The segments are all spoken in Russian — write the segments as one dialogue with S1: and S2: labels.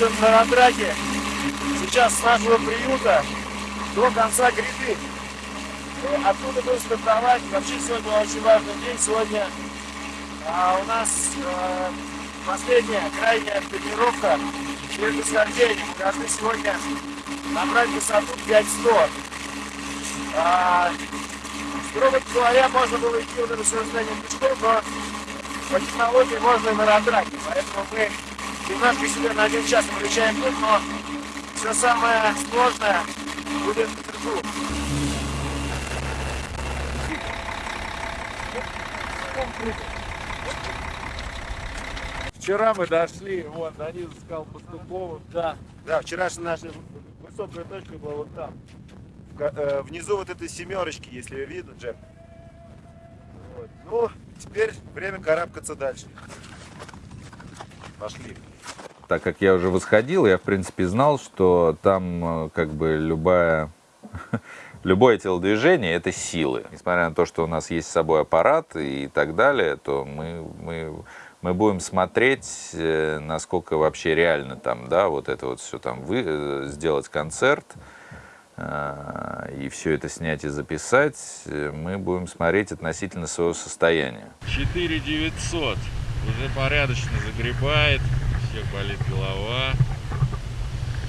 S1: находимся на Ратраке. Сейчас с нашего приюта до конца гряды. И оттуда будем стартовать. Вообще сегодня очень важный день. Сегодня а, у нас а, последняя, крайняя тренировка перед восхождением. Мы должны сегодня набрать высоту 5100. А, строго говоря, можно было идти вот это восхождение пешком, но по технологии можно и на ратраке. Поэтому мы немножко себе на один час включаем путь, но все самое сложное будет вверху.
S2: Вчера мы дошли вон до низу скал Пастуховым.
S1: Да. Да, вчерашняя наша высокая точка была вот там. Э, Внизу вот этой семерочки, если видно, Джек. Вот. Ну, теперь время карабкаться дальше. Пошли.
S3: Так как я уже восходил, я в принципе знал, что там э, как бы любая, любое телодвижение это силы. Несмотря на то, что у нас есть с собой аппарат и так далее, то мы, мы, мы будем смотреть, э, насколько вообще реально там, да, вот это вот все там вы, э, сделать концерт и все это снять и записать, мы будем смотреть относительно своего состояния.
S2: 4900. Уже порядочно загребает. Всех болит голова.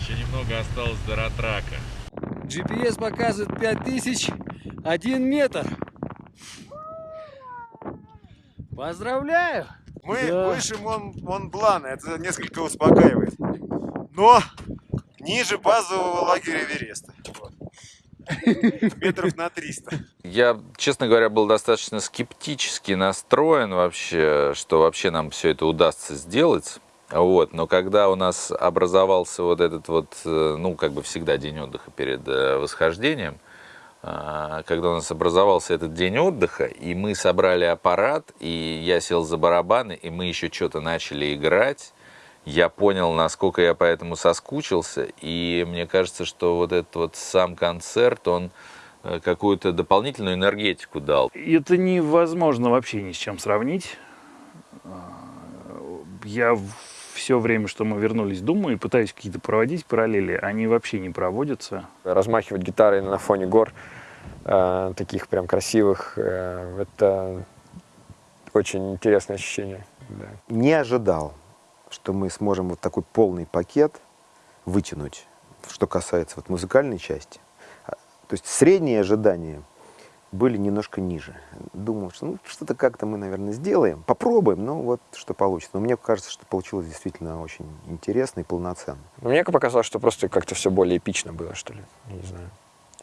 S2: Еще немного осталось до ратрака.
S4: GPS показывает 5001 метр. Поздравляю!
S1: Мы
S4: Да.
S1: выше Мон, Монблана, это несколько успокаивает. Но ниже базового лагеря Эвереста. Метров на 300.
S3: Я, честно говоря, был достаточно скептически настроен вообще, что вообще нам все это удастся сделать. Вот. Но когда у нас образовался вот этот вот, э, ну, как бы всегда день отдыха перед э, восхождением, а, когда у нас образовался этот день отдыха, и мы собрали аппарат, и я сел за барабаны, и мы еще что-то начали играть, я понял, насколько я по этому соскучился, и мне кажется, что вот этот вот сам концерт, он э, какую-то дополнительную энергетику дал.
S5: Это невозможно вообще ни с чем сравнить. А, Я все время, что мы вернулись, думаю и пытаюсь какие-то проводить параллели. Они вообще не проводятся.
S6: размахивать гитарой на фоне гор, э, таких прям красивых, э, это очень интересное ощущение. да.
S7: не ожидал, что мы сможем вот такой полный пакет вытянуть, что касается вот музыкальной части. А, То есть средние ожидания были немножко ниже. Думал, что ну, что-то как-то мы, наверное, сделаем, попробуем, но вот что получится. Но мне кажется, что получилось действительно очень интересно и полноценно.
S6: Но мне показалось, что просто как-то все более эпично было, что ли. Я Не знаю.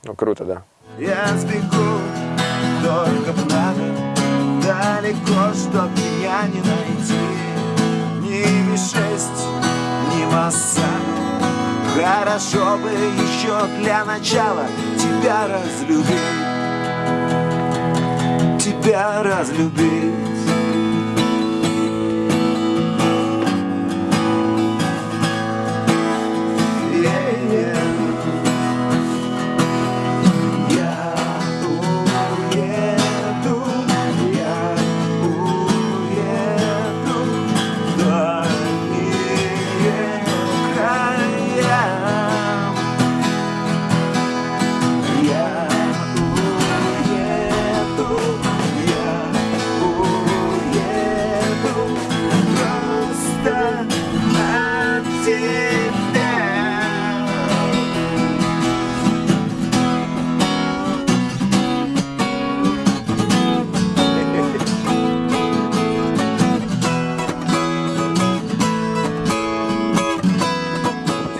S6: Ну, круто, да.
S8: Я сбегу, только б надо Далеко, чтоб меня не найти Ни Ми-6, ни Массану Хорошо бы еще для начала Тебя разлюбить Тебя разлюбить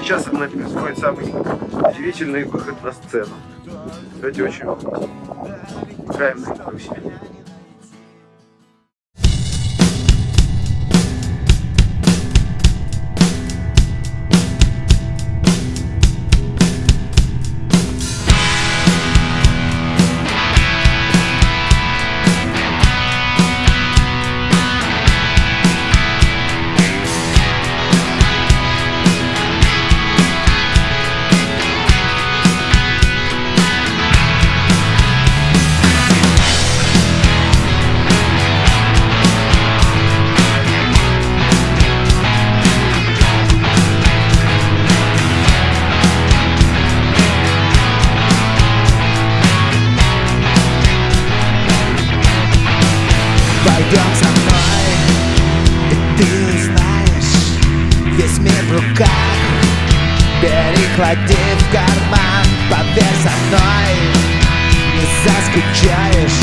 S1: Сейчас происходит самый удивительный выход на сцену. Кстати, очень играем на.
S8: Весь мир в руках. Переклади в карман, поверь со мной. Не заскучаешь,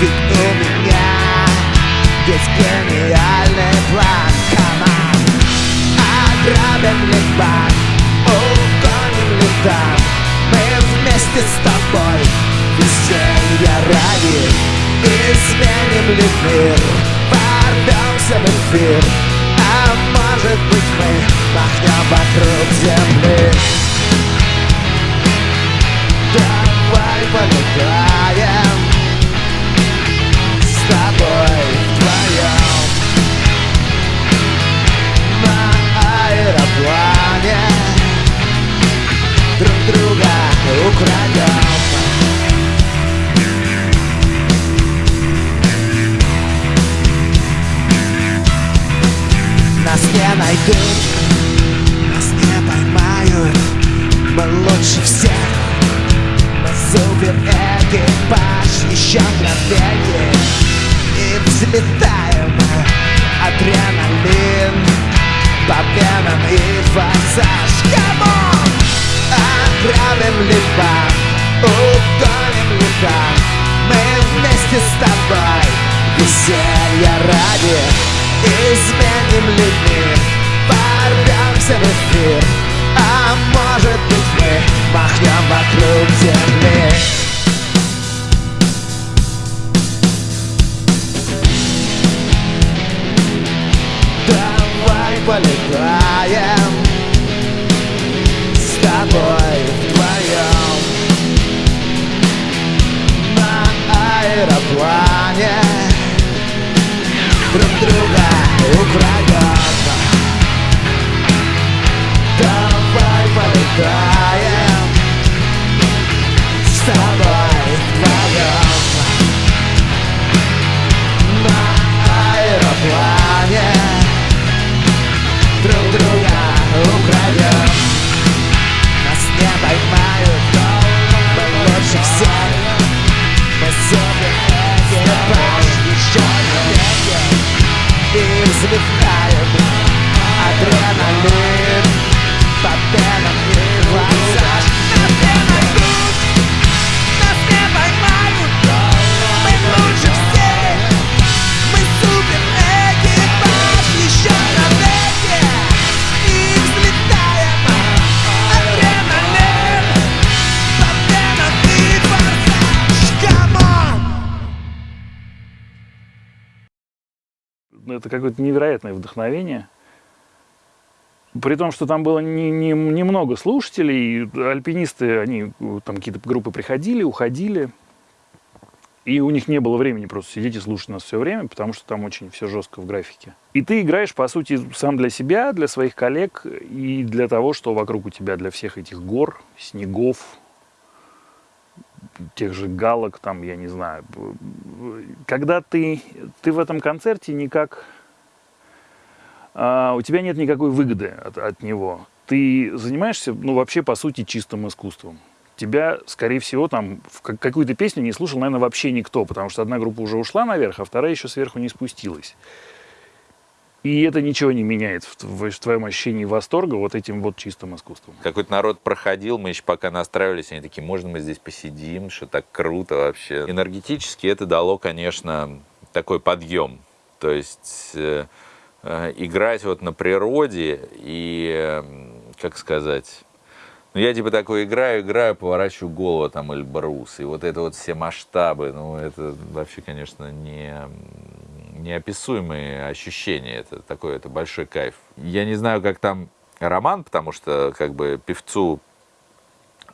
S8: ведь у меня Есть гениальный план. On. Ограбим ли банк, угоним ли там Мы вместе с тобой Веселья ради Изменим ли мир? Ворвемся в эфир лучше всех. Супер экипаж Еще мгновение И взлетаем Адреналин. По венам и форсаж. Come on! Ограбим ли банк Угоним ли там Мы вместе с тобой Веселья ради. Изменим ли мир Ворвемся в эфир but
S5: I это какое-то невероятное вдохновение. При том, что там было не, не- немного слушателей, альпинисты, они там какие-то группы приходили, уходили, и у них не было времени просто сидеть и слушать нас все время, потому что там очень все жестко в графике. И ты играешь, по сути, сам для себя, для своих коллег и для того, что вокруг у тебя, для всех этих гор, снегов, тех же галок, там, я не знаю. Когда ты, ты в этом концерте никак... а, у тебя нет никакой выгоды от, от него. Ты занимаешься, ну, вообще, по сути, чистым искусством. Тебя, скорее всего, там в как- какую-то песню не слушал, наверное, вообще никто, потому что одна группа уже ушла наверх, а вторая еще сверху не спустилась. И это ничего не меняет в, тв- в твоем ощущении восторга вот этим вот чистым искусством.
S3: Какой-то народ проходил, мы еще пока настраивались, они такие, можно мы здесь посидим, что так круто вообще. Энергетически это дало, конечно, такой подъем. То есть э, э, играть вот на природе и, э, как сказать, ну, я типа такой играю, играю, поворачиваю голову там Эльбрус. И вот это вот все масштабы, ну, это вообще, конечно, не, неописуемые ощущения. Это такой, это большой кайф. Я не знаю, как там Роман, потому что, как бы, певцу,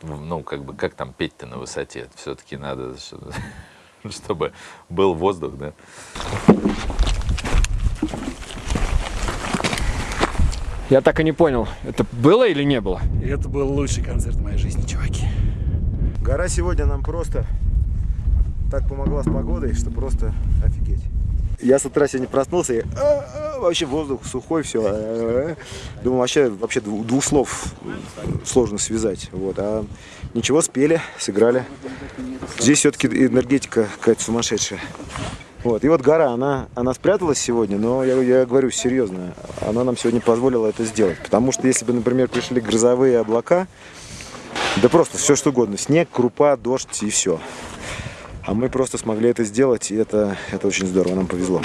S3: ну, как бы, как там петь-то на высоте? Все-таки надо, что- чтобы был воздух, да?
S6: Я так и не понял, это было или не было?
S5: Это был лучший концерт в моей жизни, чуваки.
S7: Гора сегодня нам просто так помогла с погодой, что просто офигеть. Я с утра сегодня проснулся и «А, а, вообще воздух сухой, все. А, Думаю, вообще, вообще двух слов сложно связать. Вот. А ничего, спели, сыграли. Здесь все-таки энергетика какая-то сумасшедшая. Вот. И вот гора, она, она спряталась сегодня, но я, я говорю серьезно, она нам сегодня позволила это сделать. Потому что если бы, например, пришли грозовые облака, да просто все что угодно, снег, крупа, дождь и все. А мы просто смогли это сделать, и это, это очень здорово, нам повезло.